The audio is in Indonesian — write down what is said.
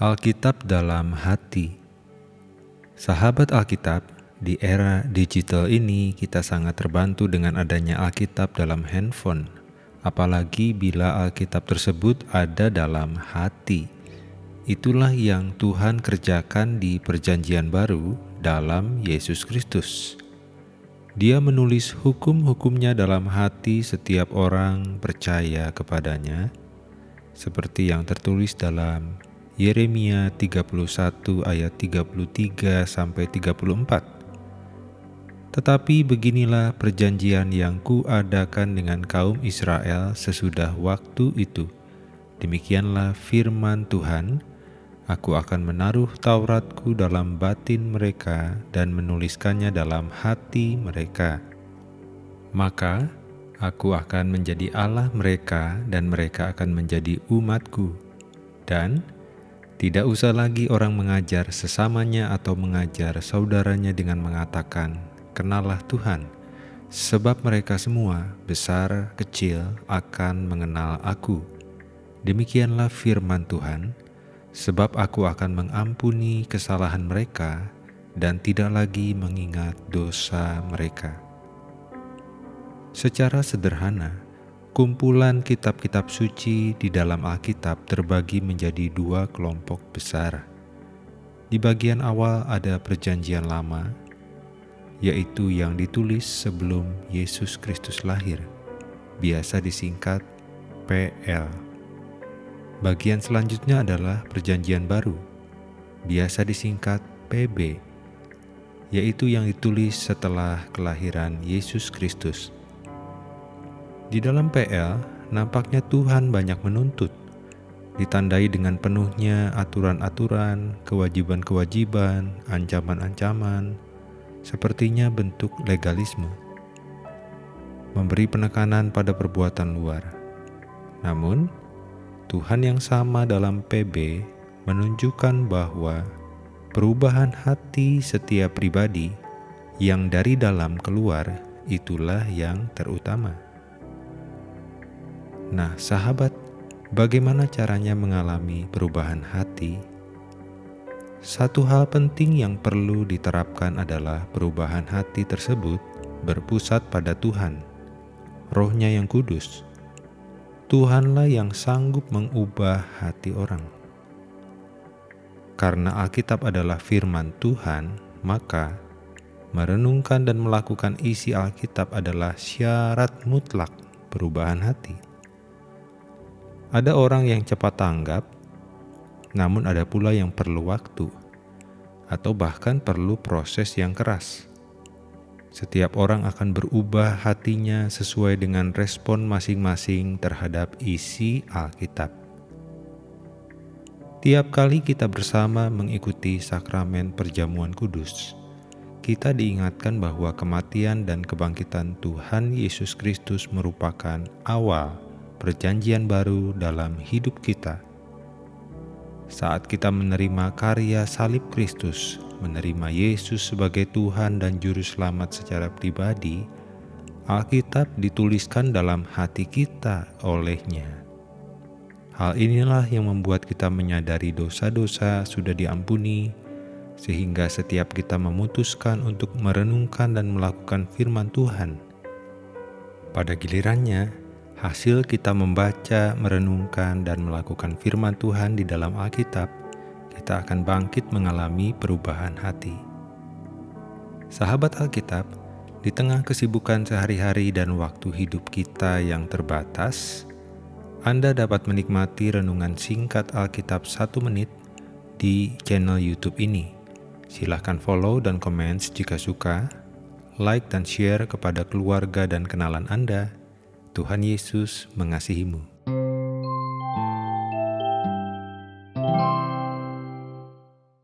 Alkitab dalam hati. Sahabat Alkitab, di era digital ini kita sangat terbantu dengan adanya Alkitab dalam handphone, apalagi bila Alkitab tersebut ada dalam hati. Itulah yang Tuhan kerjakan di Perjanjian Baru dalam Yesus Kristus. Dia menulis hukum-hukumnya dalam hati setiap orang percaya kepadanya, seperti yang tertulis dalam Yeremia 31 ayat 33 sampai 34. Tetapi beginilah perjanjian yang kuadakan dengan kaum Israel sesudah waktu itu. Demikianlah firman Tuhan, Aku akan menaruh Tauratku dalam batin mereka dan menuliskannya dalam hati mereka. Maka aku akan menjadi Allah mereka dan mereka akan menjadi umatku. Dan tidak usah lagi orang mengajar sesamanya atau mengajar saudaranya dengan mengatakan, "Kenalah Tuhan," sebab mereka semua, besar kecil, akan mengenal Aku. Demikianlah firman Tuhan, sebab Aku akan mengampuni kesalahan mereka dan tidak lagi mengingat dosa mereka. Secara sederhana, Kumpulan kitab-kitab suci di dalam Alkitab terbagi menjadi dua kelompok besar. Di bagian awal ada Perjanjian Lama, yaitu yang ditulis sebelum Yesus Kristus lahir, biasa disingkat PL. Bagian selanjutnya adalah Perjanjian Baru, biasa disingkat PB, yaitu yang ditulis setelah kelahiran Yesus Kristus. Di dalam PL, nampaknya Tuhan banyak menuntut, ditandai dengan penuhnya aturan-aturan, kewajiban-kewajiban, ancaman-ancaman, sepertinya bentuk legalisme. Memberi penekanan pada perbuatan luar. Namun, Tuhan yang sama dalam PB menunjukkan bahwa perubahan hati setiap pribadi yang dari dalam keluar itulah yang terutama. Nah, sahabat, bagaimana caranya mengalami perubahan hati? Satu hal penting yang perlu diterapkan adalah perubahan hati tersebut berpusat pada Tuhan, rohnya yang kudus. Tuhanlah yang sanggup mengubah hati orang. Karena Alkitab adalah firman Tuhan, maka merenungkan dan melakukan isi Alkitab adalah syarat mutlak perubahan hati. Ada orang yang cepat tanggap, namun ada pula yang perlu waktu, atau bahkan perlu proses yang keras. Setiap orang akan berubah hatinya sesuai dengan respon masing-masing terhadap isi Alkitab. Tiap kali kita bersama mengikuti sakramen perjamuan kudus, kita diingatkan bahwa kematian dan kebangkitan Tuhan Yesus Kristus merupakan awal perjanjian baru dalam hidup kita. Saat kita menerima karya salib Kristus, menerima Yesus sebagai Tuhan dan Juru Selamat secara pribadi, Alkitab dituliskan dalam hati kita olehnya. Hal inilah yang membuat kita menyadari dosa-dosa sudah diampuni, sehingga setiap kita memutuskan untuk merenungkan dan melakukan firman Tuhan. Pada gilirannya, Hasil kita membaca, merenungkan, dan melakukan firman Tuhan di dalam Alkitab, kita akan bangkit mengalami perubahan hati. Sahabat Alkitab, di tengah kesibukan sehari-hari dan waktu hidup kita yang terbatas, Anda dapat menikmati renungan singkat Alkitab satu menit di channel YouTube ini. Silahkan follow dan komen jika suka, like dan share kepada keluarga dan kenalan Anda Tuhan Yesus mengasihimu.